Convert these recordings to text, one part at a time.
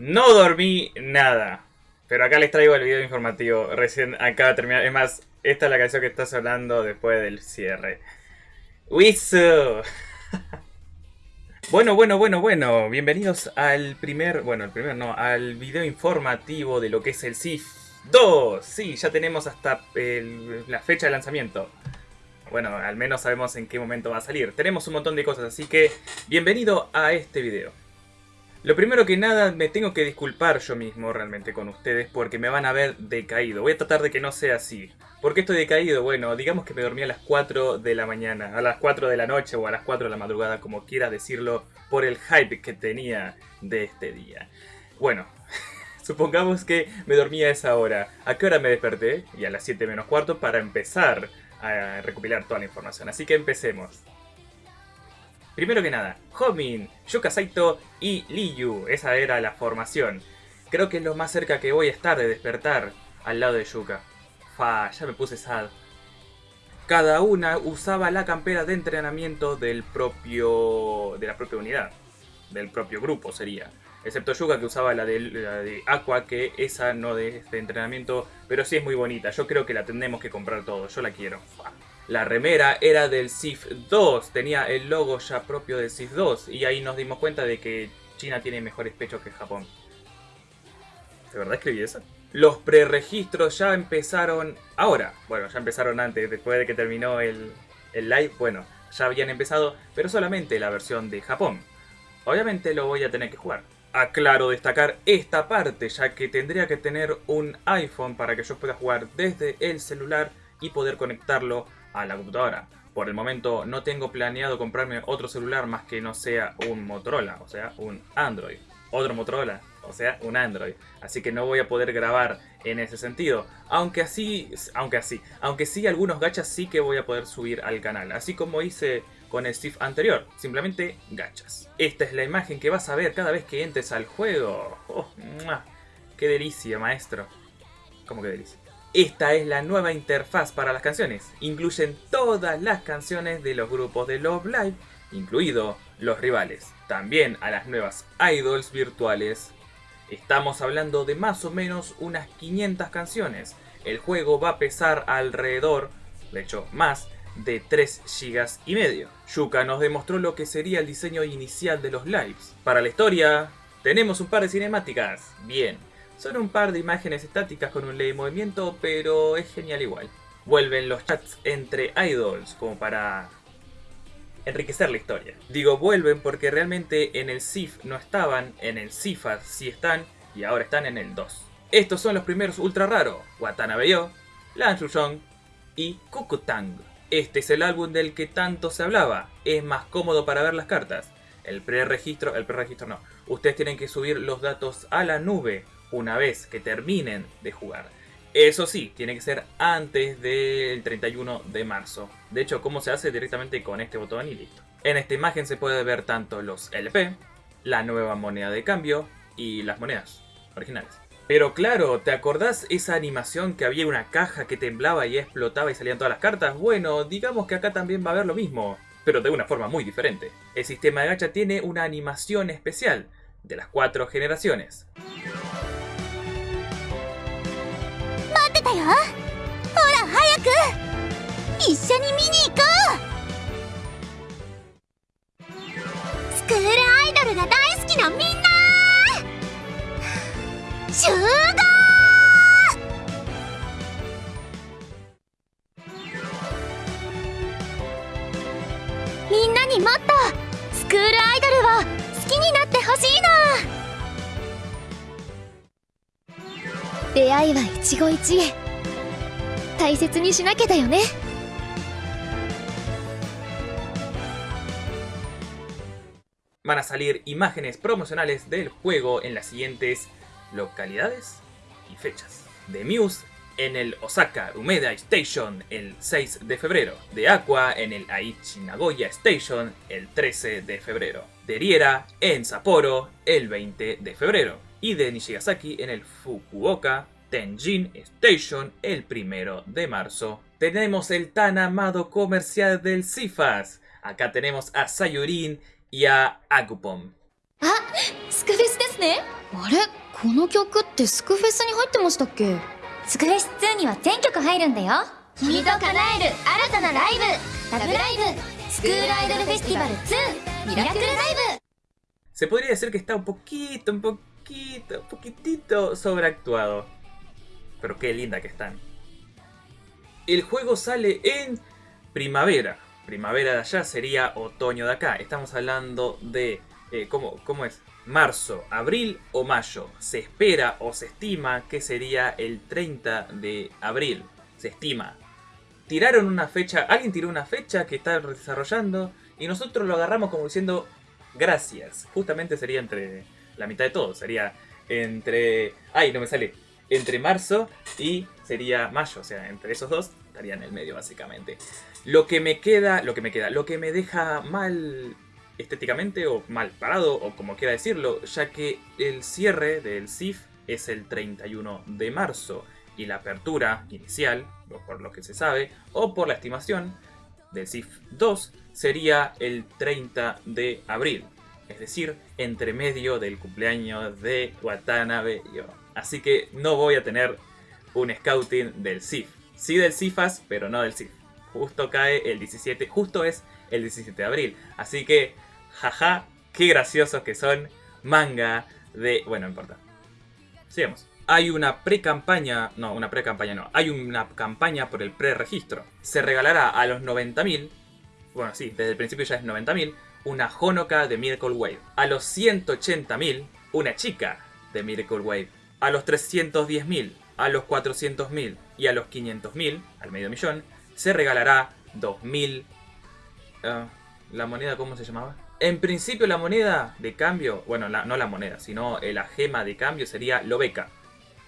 No dormí nada. Pero acá les traigo el video informativo. Recién acaba de terminar. Es más, esta es la canción que está sonando después del cierre. ¡Wisu! Bueno, bueno, bueno, bueno. Bienvenidos al primer... Bueno, el primer no. Al video informativo de lo que es el SIF 2. Sí, ya tenemos hasta la fecha de lanzamiento. Bueno, al menos sabemos en qué momento va a salir. Tenemos un montón de cosas, así que bienvenido a este video. Lo primero que nada, me tengo que disculpar yo mismo realmente con ustedes porque me van a ver decaído. Voy a tratar de que no sea así. ¿Por qué estoy decaído? Bueno, digamos que me dormí a las 4 de la mañana, a las 4 de la noche o a las 4 de la madrugada, como quiera decirlo, por el hype que tenía de este día. Bueno, supongamos que me dormí a esa hora. ¿A qué hora me desperté? Y a las 7 menos cuarto para empezar a recopilar toda la información. Así que empecemos. Primero que nada, Homin, Yuka Saito y Liu. Esa era la formación. Creo que es lo más cerca que voy a estar de despertar al lado de Yuka. Fa, ya me puse sad. Cada una usaba la campera de entrenamiento del propio. de la propia unidad. Del propio grupo sería. Excepto Yuka que usaba la de, de Aqua, que esa no de este entrenamiento, pero sí es muy bonita. Yo creo que la tendremos que comprar todos. Yo la quiero. Fa. La remera era del CIF 2, tenía el logo ya propio del CIF 2 y ahí nos dimos cuenta de que China tiene mejores pechos que Japón. ¿De verdad escribí eso? Los preregistros ya empezaron ahora. Bueno, ya empezaron antes, después de que terminó el, el live. Bueno, ya habían empezado, pero solamente la versión de Japón. Obviamente lo voy a tener que jugar. Aclaro destacar esta parte, ya que tendría que tener un iPhone para que yo pueda jugar desde el celular y poder conectarlo a la computadora. Por el momento no tengo planeado comprarme otro celular más que no sea un Motorola, o sea, un Android. Otro Motorola, o sea, un Android. Así que no voy a poder grabar en ese sentido. Aunque así, aunque así, aunque sí algunos gachas sí que voy a poder subir al canal. Así como hice con el Steve anterior, simplemente gachas. Esta es la imagen que vas a ver cada vez que entres al juego. Oh. ¡Qué delicia, maestro! ¿Cómo que delicia? Esta es la nueva interfaz para las canciones. Incluyen todas las canciones de los grupos de Love Live, incluido los rivales. También a las nuevas idols virtuales. Estamos hablando de más o menos unas 500 canciones. El juego va a pesar alrededor, de hecho más, de 3 GB y medio. Yuka nos demostró lo que sería el diseño inicial de los lives. Para la historia, tenemos un par de cinemáticas. Bien, son un par de imágenes estáticas con un leve movimiento, pero es genial igual. Vuelven los chats entre idols como para enriquecer la historia. Digo vuelven porque realmente en el SIF no estaban, en el SIFAS sí están y ahora están en el 2. Estos son los primeros ultra raros, Watanabe Yo, Lan Shuzhong y Kukutang. Este es el álbum del que tanto se hablaba, es más cómodo para ver las cartas. El preregistro, el preregistro no, ustedes tienen que subir los datos a la nube una vez que terminen de jugar. Eso sí, tiene que ser antes del 31 de marzo. De hecho, ¿cómo se hace? Directamente con este botón y listo. En esta imagen se puede ver tanto los LP, la nueva moneda de cambio y las monedas originales. Pero claro, ¿te acordás esa animación que había una caja que temblaba y explotaba y salían todas las cartas? Bueno, digamos que acá también va a haber lo mismo, pero de una forma muy diferente. El sistema de gacha tiene una animación especial de las cuatro generaciones. 一緒に見に行こうスクールアイドルが大好きなみんな集合みんなにもっとスクールアイドルを好きになってほしいの出会いは一期一会。大切にしなきゃだよね。Van a salir imágenes promocionales del juego en las siguientes localidades y fechas. De Muse en el Osaka Umeda Station el 6 de febrero. De Aqua en el Aichi Nagoya Station el 13 de febrero. De Riera en Sapporo el 20 de febrero. Y de Nishigasaki en el Fukuoka Tenjin Station el 1 de marzo. Tenemos el tan amado comercial del Cifas. Acá tenemos a Sayurin y a Agupom. あスクフェスですねあ あれこの曲ってスクフェスに入ってましたっけスクフェス2には全曲入るんだよ君と叶える新たなライブラブライブスクールアイドルフェスティバル2ミラクルライブ Se podría decir que está un poquito, un poquito, un poquitito sobreactuado. Pero qué linda que están. El juego sale en primavera. Primavera de allá sería otoño de acá. Estamos hablando de... Eh, ¿cómo, ¿Cómo es? Marzo, abril o mayo. Se espera o se estima que sería el 30 de abril. Se estima. Tiraron una fecha, alguien tiró una fecha que está desarrollando y nosotros lo agarramos como diciendo gracias. Justamente sería entre la mitad de todo. Sería entre... ¡Ay, no me sale! Entre marzo y sería mayo. O sea, entre esos dos estaría en el medio básicamente. Lo que me queda, lo que me queda, lo que me deja mal estéticamente o mal parado o como quiera decirlo, ya que el cierre del SIF es el 31 de marzo y la apertura inicial, por lo que se sabe, o por la estimación del SIF 2 sería el 30 de abril, es decir, entre medio del cumpleaños de Watanabe Yo. Así que no voy a tener un scouting del SIF. Sí del CIFAS, pero no del SIF. Justo cae el 17, justo es el 17 de abril. Así que, jaja, qué graciosos que son. Manga de... Bueno, no importa. Sigamos. Hay una pre-campaña, no, una pre-campaña no, hay una campaña por el pre-registro. Se regalará a los 90.000, bueno sí, desde el principio ya es 90.000, una Honoka de Miracle Wave. A los 180.000, una chica de Miracle Wave. A los 310.000, a los 400.000 y a los 500.000, al medio millón, se regalará 2.000... ah, ¿La moneda cómo se llamaba? En principio la moneda de cambio, bueno, no la moneda, sino eh, la gema de cambio sería Lobeca,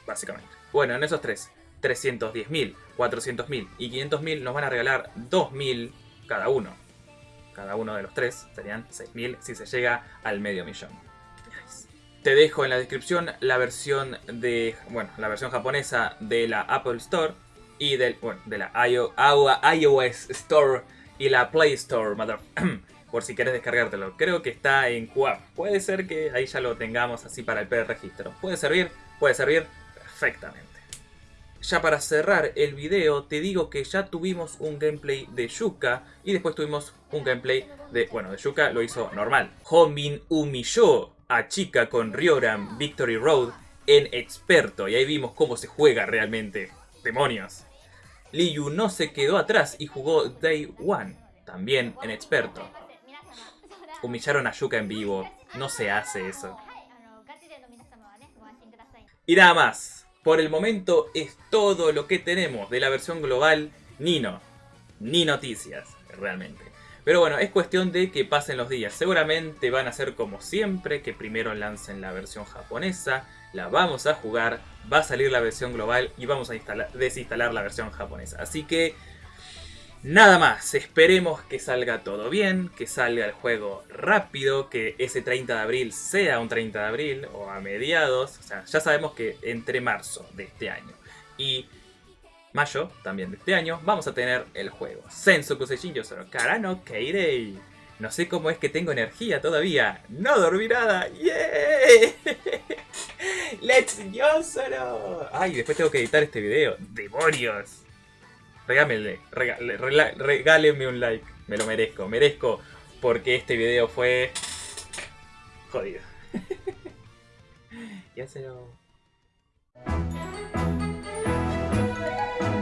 básicamente. Bueno, en esos tres, 310.000, 400.000 y 500.000 nos van a regalar 2.000 cada uno. Cada uno de los tres serían 6.000 si se llega al medio millón. Te dejo en la descripción la versión de, bueno, la versión japonesa de la Apple Store y del, bueno, de la iOS Store y la Play Store, por si quieres descargártelo. Creo que está en QAP. Puede ser que ahí ya lo tengamos así para el pre-registro. Puede servir, puede servir perfectamente. Ya para cerrar el video, te digo que ya tuvimos un gameplay de Yuka y después tuvimos un gameplay de, bueno, de Yuka lo hizo normal. Homin humilló a Chica con Ryoran Victory Road en experto y ahí vimos cómo se juega realmente. ¡Demonios! Liu no se quedó atrás y jugó Day One, también en experto. Humillaron a Yuka en vivo, no se hace eso. Y nada más. Por el momento es todo lo que tenemos de la versión global Nino. Ni noticias, realmente. Pero bueno, es cuestión de que pasen los días. Seguramente van a ser como siempre, que primero lancen la versión japonesa, la vamos a jugar, va a salir la versión global y vamos a instalar- desinstalar la versión japonesa. Así que Nada más, esperemos que salga todo bien, que salga el juego rápido, que ese 30 de abril sea un 30 de abril o a mediados, o sea, ya sabemos que entre marzo de este año y mayo también de este año vamos a tener el juego. Sensoku Seishin Yosoro Karano Keirei. No sé cómo es que tengo energía todavía. No dormí nada. ¡Yeah! ¡Let's Yosoro! Ay, después tengo que editar este video. ¡Demonios! Regámele, regale- rela- regáleme un like. Me lo merezco, merezco. Porque este video fue. jodido. lo. Bye.